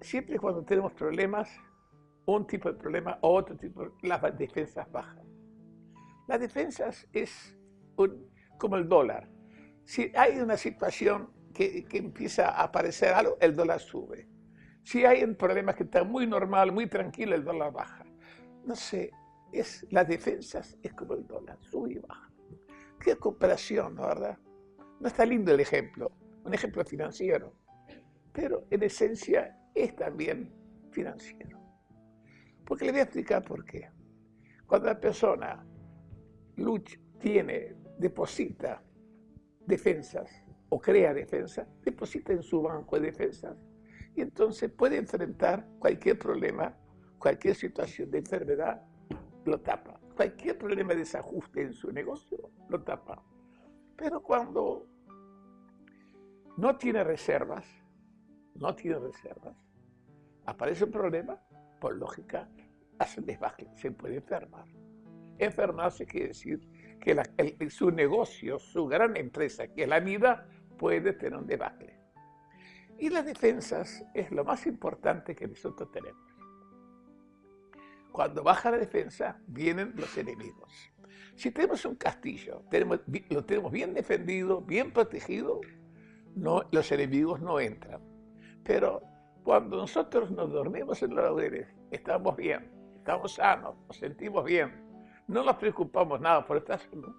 siempre cuando tenemos problemas, un tipo de problema o otro tipo, las defensas bajan. Las defensas es como el dólar. Si hay una situación que, que, empieza a aparecer algo, el dólar sube. Si hay un problema que está muy normal, muy tranquilo, el dólar baja. No sé, es, las defensas es como el dólar, sube y baja. Qué cooperación, ¿no, verdad? No está lindo el ejemplo, un ejemplo financiero, pero en esencia es también financiero. Porque le voy a explicar por qué. Cuando la persona lucha, tiene, deposita defensas o crea defensas, deposita en su banco de defensas y entonces puede enfrentar cualquier problema, cualquier situación de enfermedad, lo tapa. Cualquier problema de desajuste en su negocio, lo tapa. Pero cuando no tiene reservas, no tiene reservas, aparece un problema, por lógica, hace desbaje, se puede enfermar. Enfermarse quiere decir que su negocio, su gran empresa, que es la vida, puede tener un debacle. Y las defensas es lo más importante que nosotros tenemos. Cuando baja la defensa, vienen los enemigos. Si tenemos un castillo, lo tenemos bien defendido, bien protegido, no, los enemigos no entran. Pero cuando nosotros nos dormimos en los laureles, estamos bien, estamos sanos, nos sentimos bien, no nos preocupamos nada por estar salud,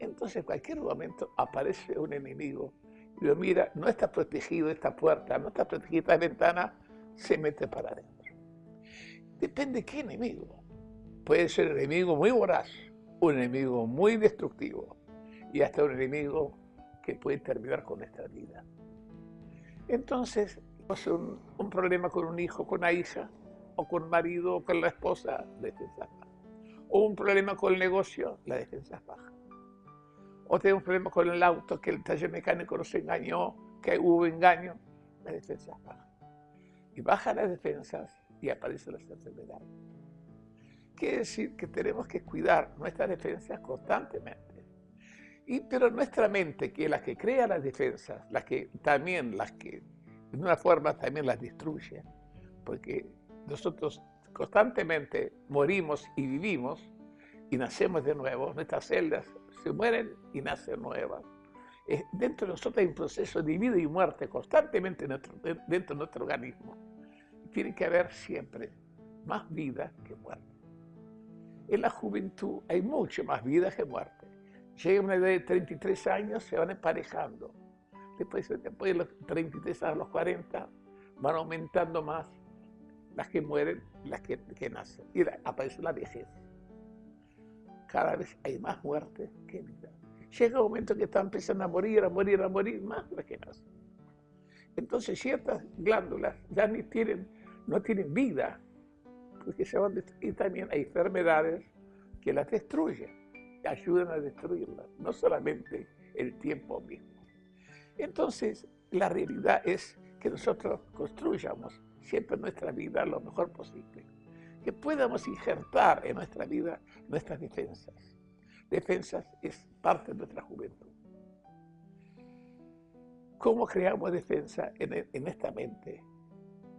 entonces en cualquier momento aparece un enemigo y lo mira, no está protegido esta puerta, no está protegida esta ventana, se mete para adentro. Depende qué enemigo. Puede ser un enemigo muy voraz, un enemigo muy destructivo y hasta un enemigo que puede terminar con nuestra vida. Entonces, un, un problema con un hijo, con una hija, o con marido, o con la esposa, defensa baja. O un problema con el negocio, la defensa baja. O tenemos un problema con el auto, que el taller mecánico nos engañó, que hubo engaño, la defensa baja. Y bajan las defensas y aparecen las enfermedades. Quiere decir que tenemos que cuidar nuestras defensas constantemente. Y, pero nuestra mente, que es la que crea las defensas, las que también las que de una forma también las destruye, porque nosotros constantemente morimos y vivimos y nacemos de nuevo, nuestras celdas se mueren y nacen nuevas. Dentro de nosotros hay un proceso de vida y muerte constantemente dentro de nuestro organismo. Tiene que haber siempre más vida que muerte. En la juventud hay mucho más vida que muerte. Llega una edad de 33 años, se van emparejando después, de los 33 a los 40, van aumentando más las que mueren, las que, nacen. Y aparece la vejez. Cada vez hay más muerte que vida. Llega un momento que están empezando a morir, a morir, a morir, más las que nacen. Entonces ciertas glándulas ya ni tienen, no tienen vida, porque se van y también hay enfermedades que las destruyen, ayudan a destruirlas, no solamente el tiempo mismo. Entonces, la realidad es que nosotros construyamos siempre nuestra vida lo mejor posible, que podamos injertar en nuestra vida nuestras defensas. Defensas es parte de nuestra juventud. ¿Cómo creamos defensa en, esta mente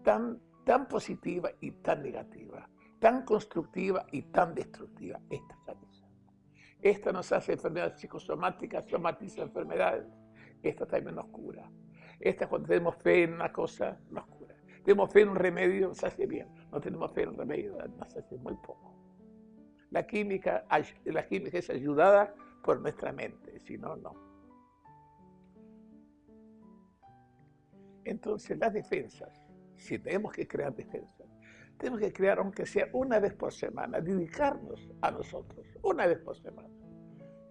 tan, tan positiva y tan negativa, tan constructiva y tan destructiva? Esta cabeza. Esta nos hace enfermedades psicosomáticas, somatiza enfermedades, esta también nos cura. Esta cuando tenemos fe en una cosa, nos cura. Tenemos fe en un remedio, se hace bien. No tenemos fe en un remedio, nos hace muy poco. La química, la química es ayudada por nuestra mente, si no, no. Entonces, las defensas, si tenemos que crear defensas, tenemos que crear, aunque sea una vez por semana, dedicarnos a nosotros, una vez por semana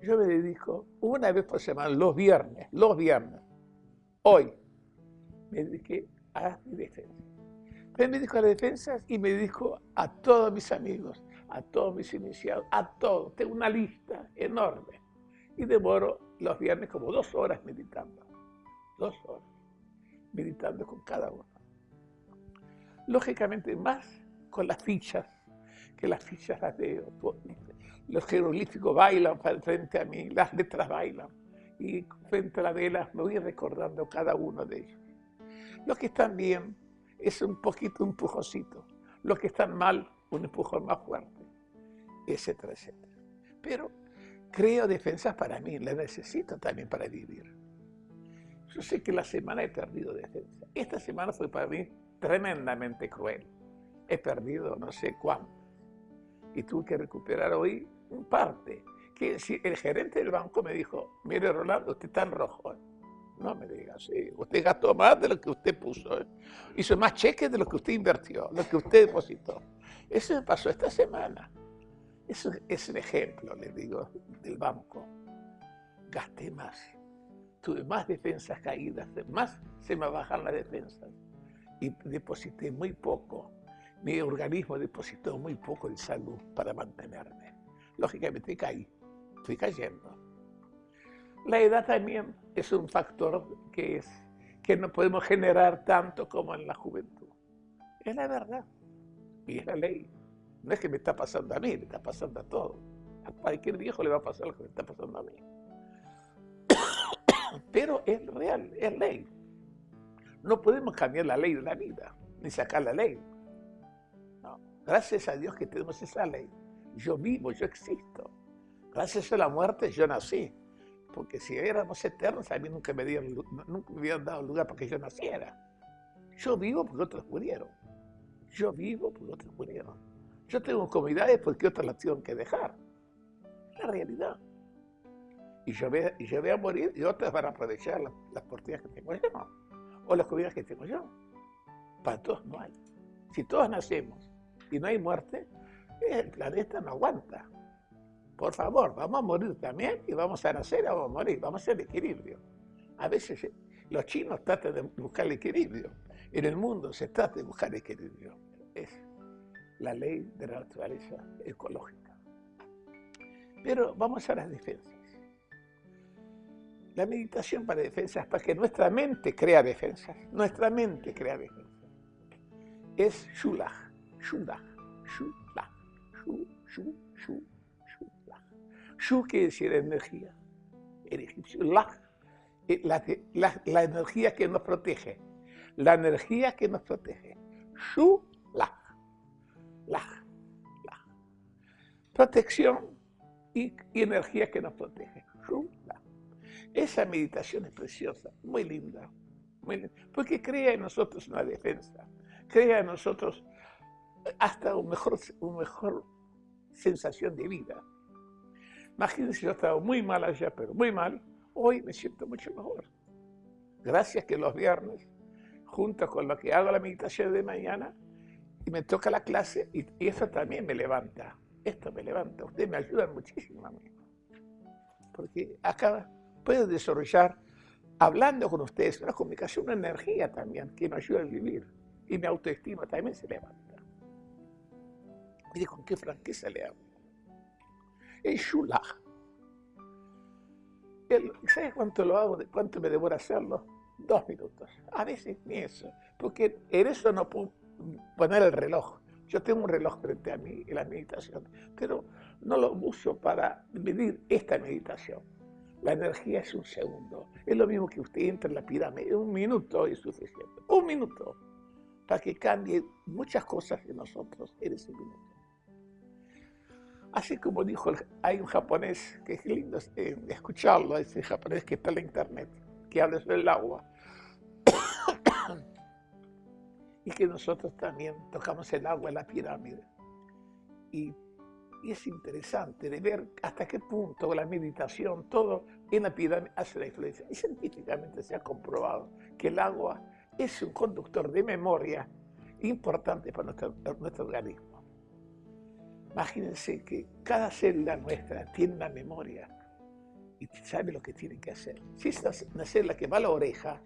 yo me dedico una vez por semana, los viernes, los viernes, hoy, me dediqué a mi defensa. me dedico a las defensas y me dedico a todos mis amigos, a todos mis iniciados, a todos. Tengo una lista enorme y demoro los viernes como dos horas meditando. Dos horas meditando con cada uno. Lógicamente más con las fichas, que las fichas las veo los jeroglíficos bailan frente a mí, las letras bailan. Y frente a la vela me voy recordando cada uno de ellos. Los que están bien, es un poquito, un. Los que están mal, un empujón más fuerte, etcétera, etcétera. Pero creo defensas para mí, las necesito también para vivir. Yo sé que la semana he perdido defensa. Esta semana fue para mí tremendamente cruel. He perdido no sé cuánto. Y tuve que recuperar hoy parte. Que si el gerente del banco me dijo, mire Rolando, usted está en rojo. No me diga sí. Usted gastó más de lo que usted puso. ¿eh? Hizo más cheques de lo que usted invirtió, lo que usted depositó. Eso me pasó esta semana. Eso es un ejemplo, le digo, del banco. Gasté más. Tuve más defensas caídas, más se me bajan las defensas. Y deposité muy poco. Mi organismo depositó muy poco de salud para mantenerme. Lógicamente caí, fui cayendo. La edad también es un factor que, es, que no podemos generar tanto como en la juventud. Es la verdad y es la ley. No es que me está pasando a mí, me está pasando a todos. A cualquier viejo le va a pasar lo que me está pasando a mí. Pero es real, es ley. No podemos cambiar la ley de la vida, ni sacar la ley. Gracias a Dios que tenemos esa ley. Yo vivo, yo existo. Gracias a la muerte yo nací porque si éramos eternos, a mí nunca me, dieron, habían dado lugar para que yo naciera. Yo vivo porque otros murieron. Yo vivo porque otros murieron. Yo tengo comunidades porque otros las tienen que dejar. Es la realidad. Y yo, voy, y a morir y otros van a aprovechar las, las que tengo yo. O las comunidades que tengo yo. Para todos no hay. Si todos nacemos y no hay muerte, el planeta no aguanta. Por favor, vamos a morir también y vamos a nacer vamos a morir, vamos a hacer equilibrio. A veces eh, los chinos tratan de buscar el equilibrio. En el mundo se trata de buscar equilibrio. Es la ley de la naturaleza ecológica. Pero vamos a las defensas. La meditación para defensas es para que nuestra mente crea defensas. Nuestra mente crea defensas. Es shulach, shulach, shulach, shu, shu, shu. Shu quiere decir energía. El egipcio, eh, la, la, la, energía que nos protege. La energía que nos protege. Shu, la. La. la. Protección y, energía que nos protege. Shu, la. Esa meditación es preciosa, muy linda, muy linda, porque crea en nosotros una defensa, crea en nosotros hasta un mejor, una mejor sensación de vida. Imagínense, yo estaba muy mal allá, pero muy mal. Hoy me siento mucho mejor. Gracias que los viernes, junto con lo que hago la meditación de mañana, y me toca la clase, y, eso también me levanta. Esto me levanta. Ustedes me ayudan muchísimo a mí. Porque acá puedo desarrollar, hablando con ustedes, una comunicación, una energía también que me ayuda a vivir. Y mi autoestima también se levanta. Mire con qué franqueza le hablo el shulach. ¿Sabes cuánto lo hago? ¿Cuánto me devora hacerlo? Dos minutos. A veces ni eso. Porque en eso no puedo poner el reloj. Yo tengo un reloj frente a mí en la meditación, pero no lo uso para medir esta meditación. La energía es un segundo. Es lo mismo que usted entra en la pirámide. Un minuto es suficiente. Un minuto. Para que cambie muchas cosas en nosotros en ese minuto. Así como dijo, hay un japonés que es lindo eh, escucharlo, ese japonés que está en la internet, que habla sobre el agua. y que nosotros también tocamos el agua en la pirámide. Y, es interesante de ver hasta qué punto la meditación, todo en la pirámide hace la influencia. Y científicamente se ha comprobado que el agua es un conductor de memoria importante para nuestro organismo. Imagínense que cada célula nuestra tiene una memoria y sabe lo que tiene que hacer. Si es una célula que va a la oreja,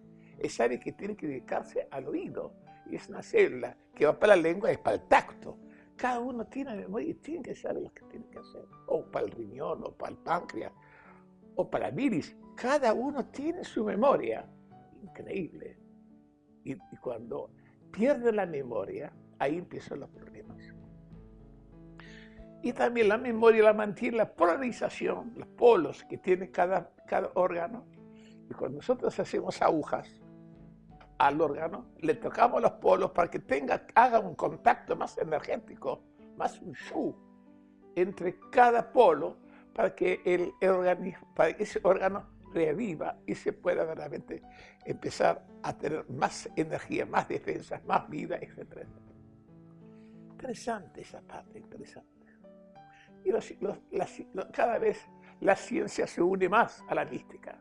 sabe que tiene que dedicarse al oído. Y es una célula que va para la lengua, es para el tacto. Cada uno tiene memoria y tiene que saber lo que tiene que hacer. O para el riñón, o para el páncreas, o para el iris. Cada uno tiene su memoria. Increíble. Y, y cuando pierde la memoria, ahí empiezan los problemas. Y también la memoria la mantiene la polarización, los polos que tiene cada, cada órgano. Y cuando nosotros hacemos agujas, al órgano, le tocamos los polos para que tenga, haga un contacto más energético, más un show entre cada polo para que el organismo, para que ese órgano reviva y se pueda verdaderamente empezar a tener más energía, más defensa, más vida, etc. Interesante esa parte, interesante. Y cada vez la ciencia se une más a la mística,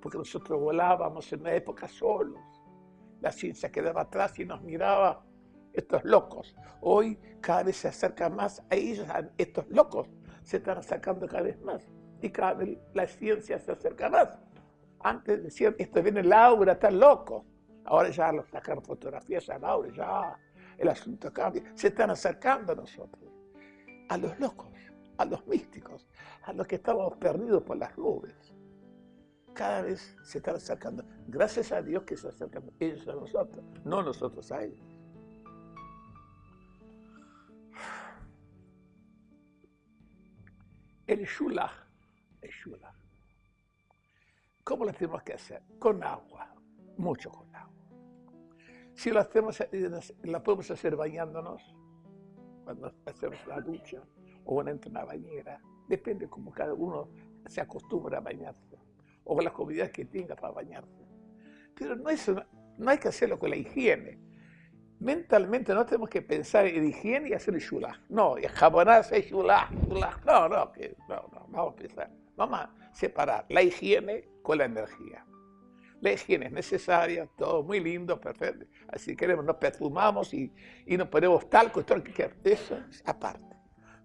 porque nosotros volábamos en una época solos. La ciencia quedaba atrás y nos miraba estos locos. Hoy cada vez se acerca más a ellos, a estos locos se están acercando cada vez más y cada vez la ciencia se acerca más. Antes decían, esto viene el aura, están locos. Ahora ya los sacan fotografías al aura, ya el asunto cambia. Se están acercando a nosotros, a los locos, a los místicos, a los que estábamos perdidos por las nubes. Cada vez se están acercando. Gracias a Dios que se acercan ellos a nosotros, no nosotros a ellos. El shulach, el shulach. ¿Cómo lo tenemos que hacer? Con agua, mucho con agua. Si lo hacemos, la podemos hacer bañándonos, cuando hacemos la ducha, o en una bañera, depende como cada uno se acostumbra a bañarse, o las comodidades que tenga para bañarse. Pero no, es no hay que hacerlo con la higiene mentalmente no tenemos que pensar en higiene y hacer el shulach. No, y jabonarse shulach, shulach. No, no, que, no, no, vamos a pensar. Vamos a separar la higiene con la energía. La higiene es necesaria, todo muy lindo, perfecto. Así queremos, nos perfumamos y, y nos ponemos talco, todo que Eso es aparte.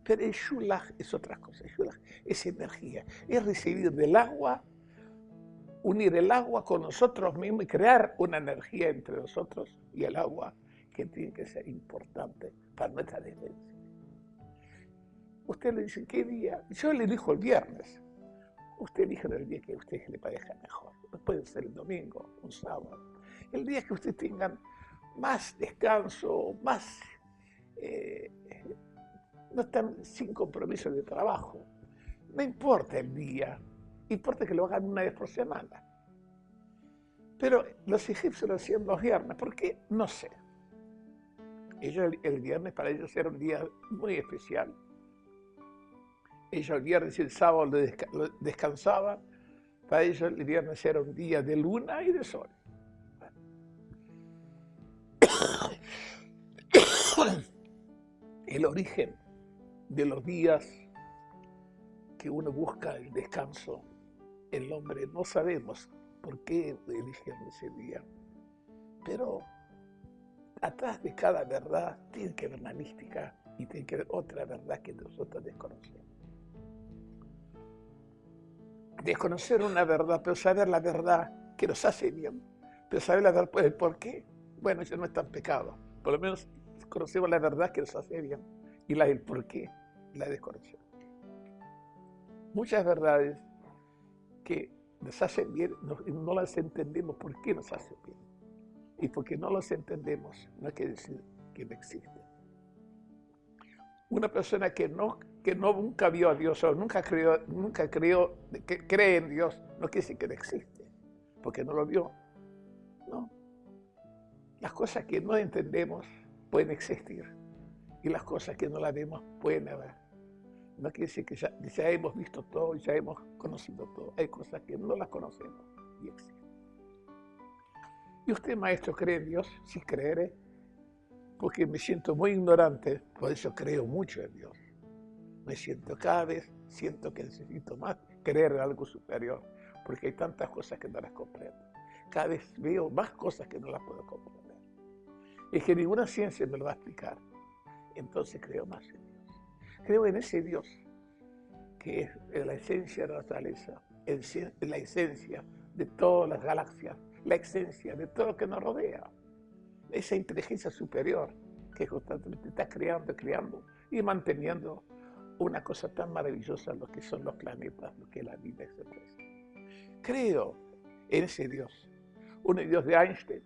Pero el shulach es otra cosa. El shulach es energía. Es recibir del agua, unir el agua con nosotros mismos y crear una energía entre nosotros y el agua que tiene que ser importante para nuestra defensa. Usted le dice, ¿qué día? Yo le dijo el viernes. Usted dijo el día que a usted le parezca mejor. Puede ser el domingo, un sábado. El día que usted tenga más descanso, más... Eh, no están sin compromiso de trabajo. No importa el día, importa que lo hagan una vez por semana. Pero los egipcios lo hacían los viernes, ¿por qué? No sé. Ellos, el viernes para ellos era un día muy especial. Ellos el viernes y el sábado descansaban. Para ellos el viernes era un día de luna y de sol. El origen de los días que uno busca el descanso, el hombre no sabemos por qué eligieron ese día, pero atrás de cada verdad tiene que haber una mística y tiene que haber otra verdad que nosotros desconocemos. Desconocer una verdad, pero saber la verdad que nos hace bien, pero saber la verdad, el por qué, bueno, eso no es tan pecado. Por lo menos conocemos la verdad que nos hace bien y la del por qué la desconocemos. Muchas verdades que nos hacen bien, no, no las entendemos por qué nos hacen bien. Y porque no los entendemos, no hay que decir que no existen. Una persona que, no, que no, nunca vio a Dios o nunca, creyó, nunca creyó, que cree en Dios, no quiere decir que no existe, porque no lo vio. No. Las cosas que no entendemos pueden existir y las cosas que no las vemos pueden haber. No quiere decir que ya, hemos visto todo, ya hemos conocido todo. Hay cosas que no las conocemos y existen. ¿Y usted, maestro, cree en Dios? Sí, creeré. Porque me siento muy ignorante, por eso creo mucho en Dios. Me siento cada vez, siento que necesito más creer en algo superior, porque hay tantas cosas que no las comprendo. Cada vez veo más cosas que no las puedo comprender. Y que ninguna ciencia me lo va a explicar. Entonces creo más en Dios. Creo en ese Dios que es la esencia de la naturaleza, la esencia de todas las galaxias, la esencia de todo lo que nos rodea. Esa inteligencia superior que constantemente está creando, creando y manteniendo una cosa tan maravillosa, lo que son los planetas, lo que es la vida, etc. Creo en ese Dios, un Dios de Einstein,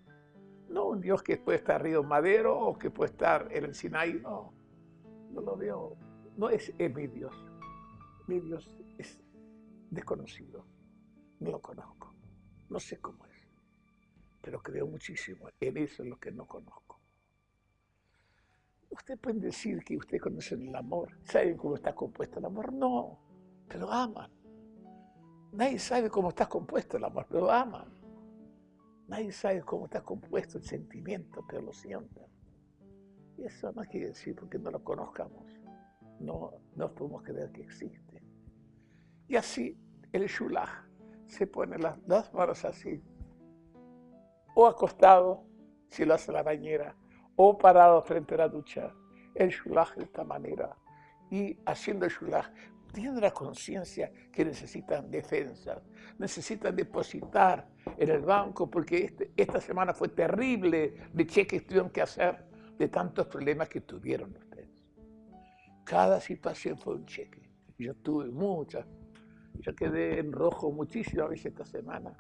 no un Dios que puede estar Río Madero o que puede estar en el Sinai, no, no lo veo, no es, es mi Dios, mi Dios es desconocido, no lo conozco, no sé cómo es pero creo muchísimo en eso es lo que no conozco. Usted puede decir que usted conoce el amor, saben cómo está compuesto el amor, no, pero aman. Nadie sabe cómo está compuesto el amor, pero aman. Nadie sabe cómo está compuesto el sentimiento, pero lo sienten. Y eso no quiere decir porque no lo conozcamos. No, no podemos creer que existe. Y así el shulach se pone las dos manos así, o acostado, si lo hace la bañera, o parado frente a la ducha, el shulach de esta manera. Y haciendo el shulach, tienen la conciencia que necesitan defensa, necesitan depositar en el banco, porque este, esta semana fue terrible de cheques que tuvieron que hacer de tantos problemas que tuvieron. Cada situación fue un cheque. Yo tuve muchas. Yo quedé en rojo muchísimas veces esta semana.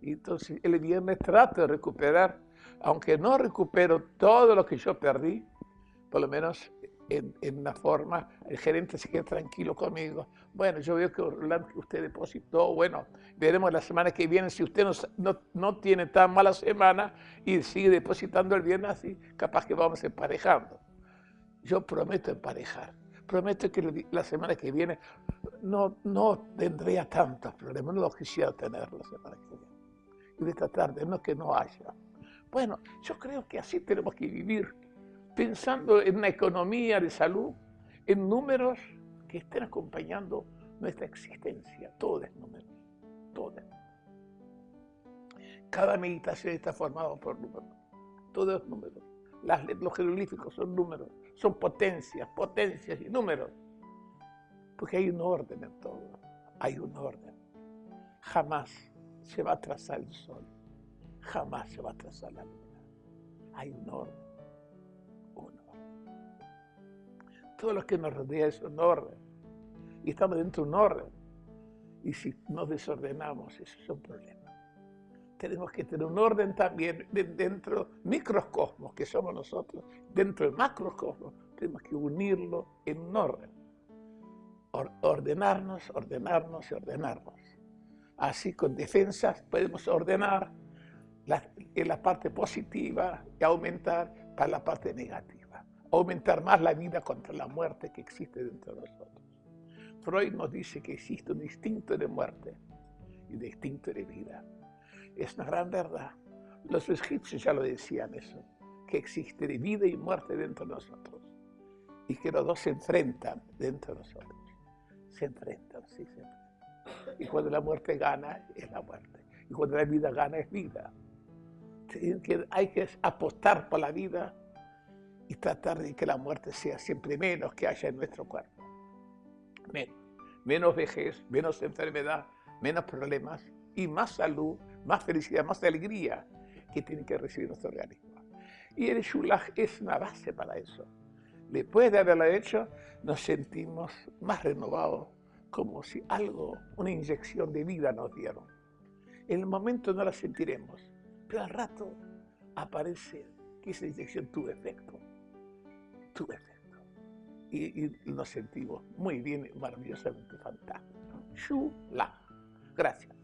Y entonces el viernes trato de recuperar, aunque no recupero todo lo que yo perdí, por lo menos en, una forma, el gerente se queda tranquilo conmigo. Bueno, yo veo que usted depositó, bueno, veremos la semana que viene, si usted no, no, tiene tan mala semana y sigue depositando el viernes así, capaz que vamos emparejando. Yo prometo emparejar, prometo que la semana que viene no, no tendría tantos problemas, no los quisiera tener la semana que viene. Y de esta tarde, no que no haya. Bueno, yo creo que así tenemos que vivir pensando en una economía de salud, en números que estén acompañando nuestra existencia. Todo es números, todo. Cada meditación está formada por números, todo es números. Las, los jeroglíficos son números, son potencias, potencias y números. Porque hay un orden en todo, hay un orden. Jamás se va a trazar el sol, jamás se va a trazar la luna. Hay un orden todo lo que nos rodea es un orden. Y estamos dentro de un orden. Y si nos desordenamos, eso es un problema. Tenemos que tener un orden también dentro microcosmos que somos nosotros, dentro del macrocosmos. Tenemos que unirlo en un orden. ordenarnos, ordenarnos y ordenarnos. Así con defensas podemos ordenar en la parte positiva y aumentar para la parte negativa aumentar más la vida contra la muerte que existe dentro de nosotros. Freud nos dice que existe un instinto de muerte y un instinto de vida. Es una gran verdad. Los egipcios ya lo decían eso, que existe vida y muerte dentro de nosotros y que los dos se enfrentan dentro de nosotros. Se enfrentan, sí, se enfrentan. Y cuando la muerte gana, es la muerte. Y cuando la vida gana, es vida. Hay que apostar por la vida y tratar de que la muerte sea siempre menos que haya en nuestro cuerpo. Menos, menos vejez, menos enfermedad, menos problemas y más salud, más felicidad, más alegría que tiene que recibir nuestro organismo. Y el Shulach es una base para eso. Después de haberlo hecho, nos sentimos más renovados, como si algo, una inyección de vida nos dieron. En el momento no la sentiremos, pero al rato aparece que esa inyección tuvo efecto tu efecto. Y, y, nos sentimos muy bien, maravillosamente fantásticos. Shula. Gracias.